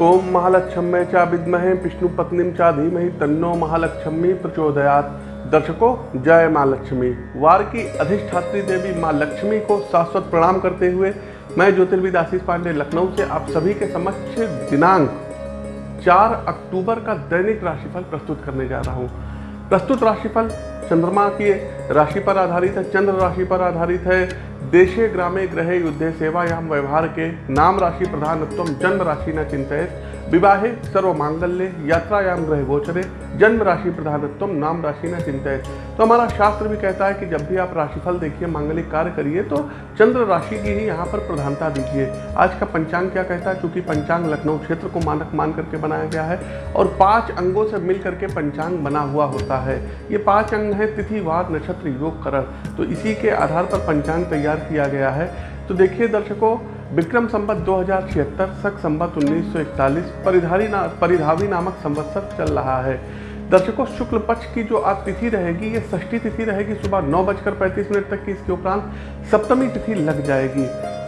ओम महालक्ष्मी चा विद्महे विष्णु पत्नी चा धीमहि तन्नो महालक्ष्मी प्रचोदयात। दर्शकों, जय माँ लक्ष्मी। वार की अधिष्ठात्री देवी माँ लक्ष्मी को शाश्वत प्रणाम करते हुए मैं ज्योतिर्विद आशीष पांडे, लखनऊ से आप सभी के समक्ष दिनांक 4 अक्टूबर का दैनिक राशिफल प्रस्तुत करने जा रहा हूँ। प्रस्तुत राशिफल चंद्रमा की राशि पर आधारित है, चंद्र राशि पर आधारित है देशे ग्रामे ग्रहे युद्धे सेवायाम व्यवहार के नाम राशि प्रधानत्व जन्म राशि न चिंतित विवाहे सर्व मांगल्य यात्रायाम ग्रह गोचरे जन्म राशि प्रधानत्व, नाम राशि न चिंतित तो हमारा शास्त्र भी कहता है कि जब भी आप राशिफल देखिए, मांगलिक कार्य करिए तो चंद्र राशि की ही यहाँ पर प्रधानता दीजिए। आज का पंचांग क्या कहता है? क्योंकि पंचांग लखनऊ क्षेत्र को मानक मान करके बनाया गया है, और पाँच अंगों से मिल करके पंचांग बना हुआ होता है। ये पाँच अंग हैं, तिथि, वार, नक्षत्र, योग, करण। तो इसी के आधार पर पंचांग तैयार किया गया है। तो देखिए दर्शकों विक्रम संबत दो हज़ार छिहत्तर, सख संबत 1941 परिधारी ना, परिधावी नामक संवत्सर चल रहा है। दर्शकों, शुक्ल पक्ष की जो आज तिथि रहेगी, ये षष्ठी तिथि रहेगी सुबह नौ बजकर पैंतीस मिनट तक की। इसके उपरांत सप्तमी तिथि लग जाएगी।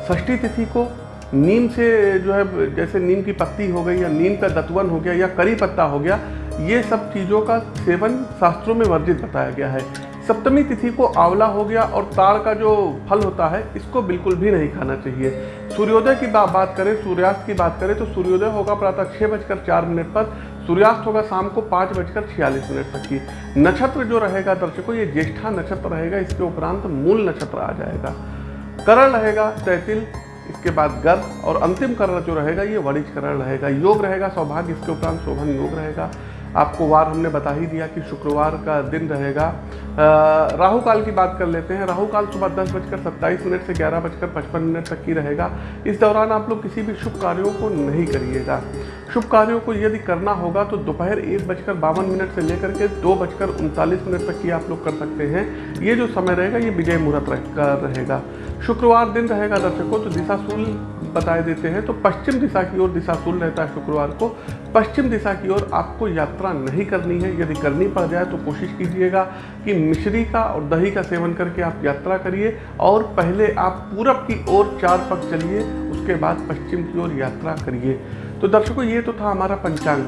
षष्ठी तिथि को नीम से जो है, जैसे नीम की पत्ती हो गई या नीम का दतवन हो गया या करी पत्ता हो गया, ये सब चीज़ों का सेवन शास्त्रों में वर्जित बताया गया है। सप्तमी तिथि को आंवला हो गया और ताड़ का जो फल होता है इसको बिल्कुल भी नहीं खाना चाहिए। सूर्योदय की बा, बात करें सूर्यास्त की बात करें तो सूर्योदय होगा प्रातः छः बजकर चार मिनट पर सूर्यास्त होगा शाम को पाँच बजकर छियालीस मिनट तक की। नक्षत्र जो रहेगा दर्शकों ये ज्येष्ठा नक्षत्र रहेगा इसके उपरांत मूल नक्षत्र आ जाएगा। करण रहेगा तैतिल इसके बाद गर्भ और अंतिम करण जो रहेगा ये वरिज करण रहेगा। योग रहेगा सौभाग्य इसके उपरांत शोभन योग रहेगा। आपको वार हमने बता ही दिया कि शुक्रवार का दिन रहेगा राहु काल की बात कर लेते हैं। राहु काल सुबह दस बजकर सत्ताईस मिनट से ग्यारह बजकर पचपन मिनट तक की रहेगा। इस दौरान आप लोग किसी भी शुभ कार्यों को नहीं करिएगा। शुभ कार्यों को यदि करना होगा तो दोपहर एक बजकर बावन मिनट से लेकर के दो बजकर उनतालीस मिनट तक की आप लोग कर सकते हैं। ये जो समय रहेगा, ये विजय मुहूर्त रहेगा। शुक्रवार दिन रहेगा दर्शकों तो दिशाशूल बताए देते हैं। तो पश्चिम दिशा की ओर दिशाशूल रहता है शुक्रवार को। पश्चिम दिशा की ओर आपको यात्रा नहीं करनी है। यदि करनी पड़ जाए तो कोशिश कीजिएगा कि मिश्री का और दही का सेवन करके आप यात्रा करिए और पहले आप पूरब की ओर चार पग चलिए, उसके बाद पश्चिम की ओर यात्रा करिए। तो दर्शकों, ये तो था हमारा पंचांग।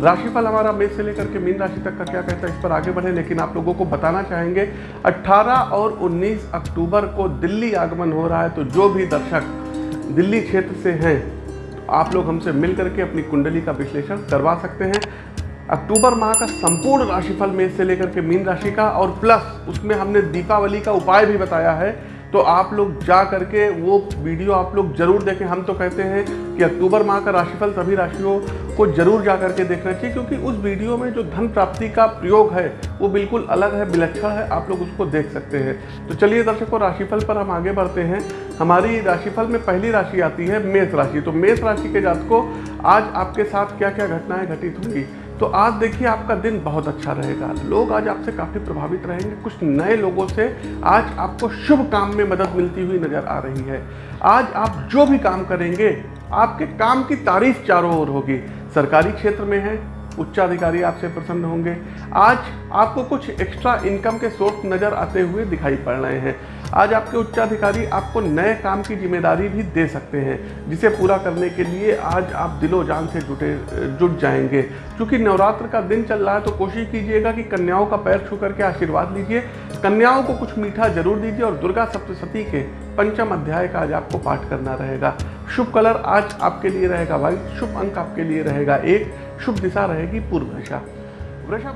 राशिफल हमारा मेष से लेकर के मीन राशि तक का क्या कहता है, इस पर आगे बढ़े, लेकिन आप लोगों को बताना चाहेंगे 18 और 19 अक्टूबर को दिल्ली आगमन हो रहा है तो जो भी दर्शक दिल्ली क्षेत्र से हैं तो आप लोग हमसे मिल करके अपनी कुंडली का विश्लेषण करवा सकते हैं। अक्टूबर माह का संपूर्ण राशिफल मेष से लेकर के मीन राशि का और प्लस उसमें हमने दीपावली का उपाय भी बताया है। तो आप लोग जा करके वो वीडियो आप लोग ज़रूर देखें। हम तो कहते हैं कि अक्टूबर माह का राशिफल सभी राशियों को ज़रूर जा करके देखना चाहिए, क्योंकि उस वीडियो में जो धन प्राप्ति का प्रयोग है, वो बिल्कुल अलग है, विलक्षण है। आप लोग उसको देख सकते हैं। तो चलिए दर्शकों, राशिफल पर हम आगे बढ़ते हैं। हमारी राशिफल में पहली राशि आती है मेष राशि। तो मेष राशि के जातकों, आज आपके साथ क्या क्या घटनाएँ घटित होंगी तो आज देखिए आपका दिन बहुत अच्छा रहेगा। लोग आज आपसे काफ़ी प्रभावित रहेंगे। कुछ नए लोगों से आज आपको शुभ काम में मदद मिलती हुई नज़र आ रही है। आज आप जो भी काम करेंगे, आपके काम की तारीफ़ चारों ओर होगी। सरकारी क्षेत्र में है उच्चाधिकारी आपसे प्रसन्न होंगे। आज आपको कुछ एक्स्ट्रा इनकम के सोर्स नज़र आते हुए दिखाई पड़ रहे हैं। आज आपके उच्चाधिकारी आपको नए काम की ज़िम्मेदारी भी दे सकते हैं, जिसे पूरा करने के लिए आज आप दिलो जान से जुटे, जुट जाएँगे। क्योंकि नवरात्र का दिन चल रहा है तो कोशिश कीजिएगा कि कन्याओं का पैर छू करके आशीर्वाद लीजिए। कन्याओं को कुछ मीठा ज़रूर दीजिए और दुर्गा सप्तशती के पंचम अध्याय का आज आपको पाठ करना रहेगा। शुभ कलर आज आपके लिए रहेगा व्हाइट शुभ अंक आपके लिए रहेगा एक। शुभ दिशा रहेगी पूर्व दिशा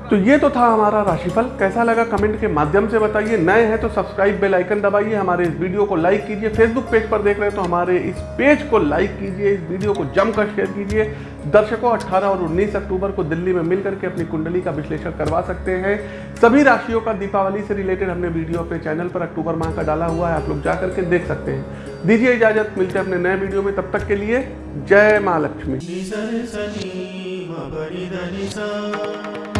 तो ये तो था हमारा राशिफल। कैसा लगा कमेंट के माध्यम से बताइए। नए हैं तो सब्सक्राइब बेल आइकन दबाइए। हमारे इस वीडियो को लाइक कीजिए। फेसबुक पेज पर देख रहे हैं तो हमारे इस पेज को लाइक कीजिए। इस वीडियो को जमकर शेयर कीजिए। दर्शकों 18 और 19 अक्टूबर को दिल्ली में मिल करके अपनी कुंडली का विश्लेषण करवा सकते हैं। सभी राशियों का दीपावली से रिलेटेड हमने वीडियो अपने चैनल पर अक्टूबर माह का डाला हुआ है। आप लोग जा करके देख सकते हैं। दीजिए इजाज़त। मिलते हैं अपने नए वीडियो में। तब तक के लिए जय माँ लक्ष्मी। हरिदृशि